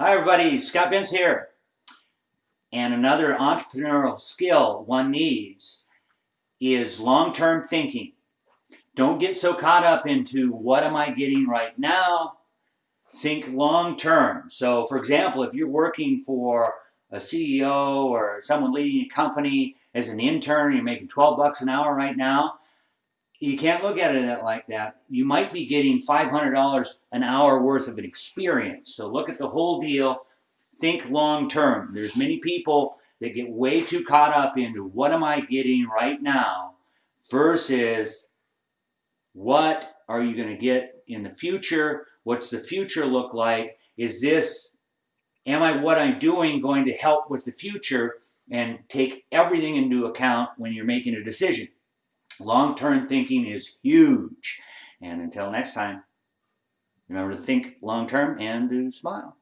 Hi everybody, Scott Bentz here. And another entrepreneurial skill one needs is long-term thinking. Don't get so caught up into what am I getting right now. Think long-term. So for example, if you're working for a CEO or someone leading a company as an intern, you're making 12 bucks an hour right now, you can't look at it like that. You might be getting $500 an hour worth of an experience. So look at the whole deal. Think long term. There's many people that get way too caught up into what am I getting right now versus what are you going to get in the future? What's the future look like? Is this, am I what I'm doing going to help with the future? And take everything into account when you're making a decision. Long-term thinking is huge. And until next time, remember to think long-term and to smile.